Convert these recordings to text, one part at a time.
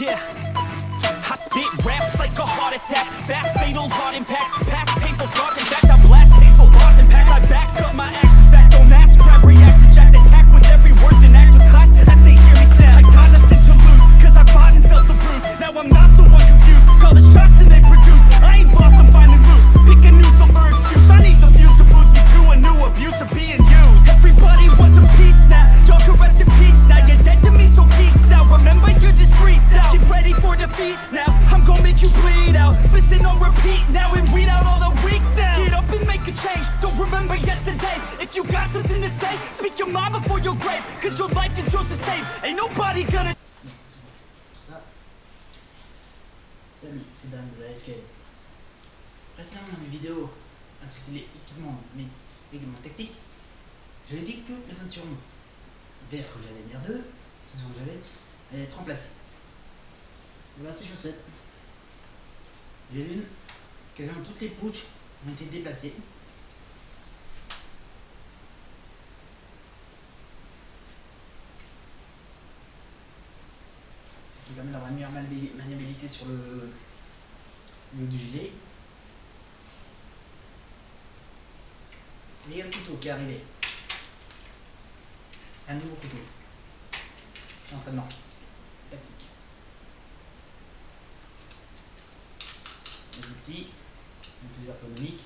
Yeah. I spit raps like a heart attack, fast fatal heart impact. and on repeat now and weed out all the weak now. Get up and make a change, don't remember yesterday. If you got something to say, speak your mind before your grave. Cause your life is yours to save, ain't nobody gonna... C'est Dan de la SK. Maintenant, dans mes vidéos intitulées équipement, mais également tactique, j'avais dit que la ceinture vert que j'avais, mer 2, la ceinture que j'avais, allait être remplacée. Voilà, c'est chaussette. J'ai une, quasiment toutes les pouches ont été déplacées. Ce qui permet d'avoir une meilleure maniabi- maniabilité sur le, du gilet. Et il y a le couteau qui est arrivé. Un nouveau couteau. Entraînement. Tactique. Les plus ergonomiques.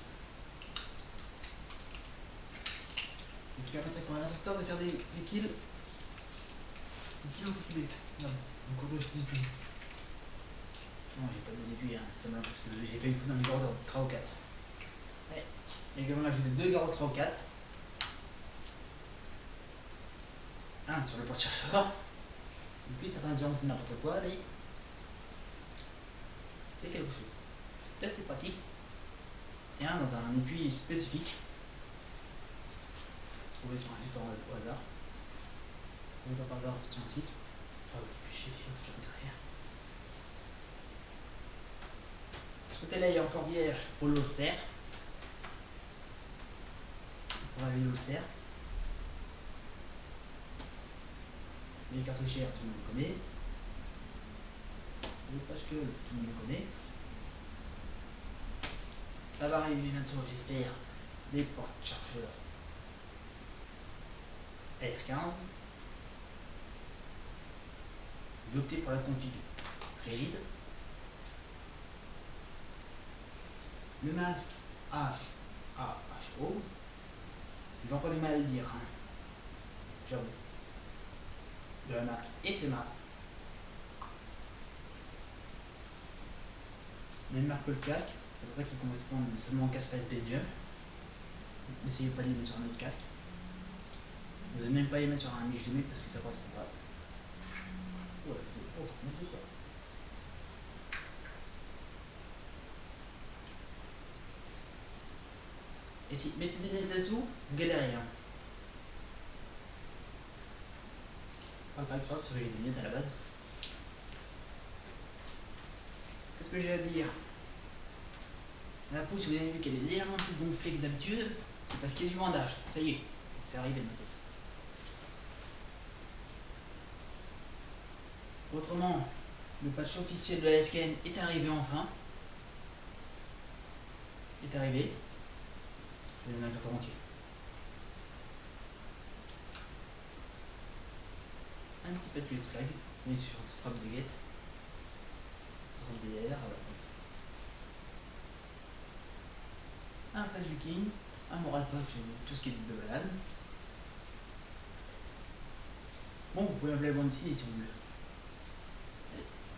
Et qui permettent à un instructeur de faire des, des kills. Des kills sécurité. Non, encore deux étuis. Non, j'ai pas deux étuis, hein, c'est mal parce que j'ai fait une fois dans les garrots 3 ou 4. Ouais. Et également là, j'ai deux garrots 3 ou 4. Un sur le porte-chercheur. Et puis certains diront que c'est n'importe quoi, mais c'est quelque chose. C'est assez pratique. Et un dans un étui spécifique. Trouvé sur un site au hasard. Trouvé par hasard sur un site. Ah oui, fais chier, faut que je. Ce côté-là, encore vierge pour l'Auster. Pour la l'Auster. Les cartouchières, tout le monde connaît. Les pages que tout le monde connaît. Va arriver bientôt, j'espère, des portes-chargeurs R15. J'ai opté pour la config rigide. Le masque H, A, H, O. J'ai encore du mal à le dire. Hein. J'avoue. De la marque Epema. Même marque que le casque. C'est pour ça qu'il correspond seulement au casque face Belgium. N'essayez pas de les mettre sur un autre casque. Vous n'allez même pas les mettre sur un 2000 parce que ça correspond pas. Ouais, je oh, je remets tout ça. Et si mettez des lunettes dessous, vous galérez. Hein. Pas faire exprès parce que j'ai des lunettes à la base. Qu'est-ce que j'ai à dire? La pousse, vous avez vu qu'elle est légèrement plus gonflée que d'habitude. C'est parce qu'il y a du bandage. Ça y est, c'est arrivé matos. Autrement, le patch officiel de la SKN est arrivé enfin. Est arrivé. Je vais donner un entier. Un petit patch US flag, mis sur strap de guette. 13 vikings, un moral punch, tout ce qui est de balade. Bon, vous pouvez m'appeler Bansi si vous voulez.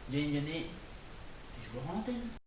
Gagnez, gagnez, et je vous rends antenne.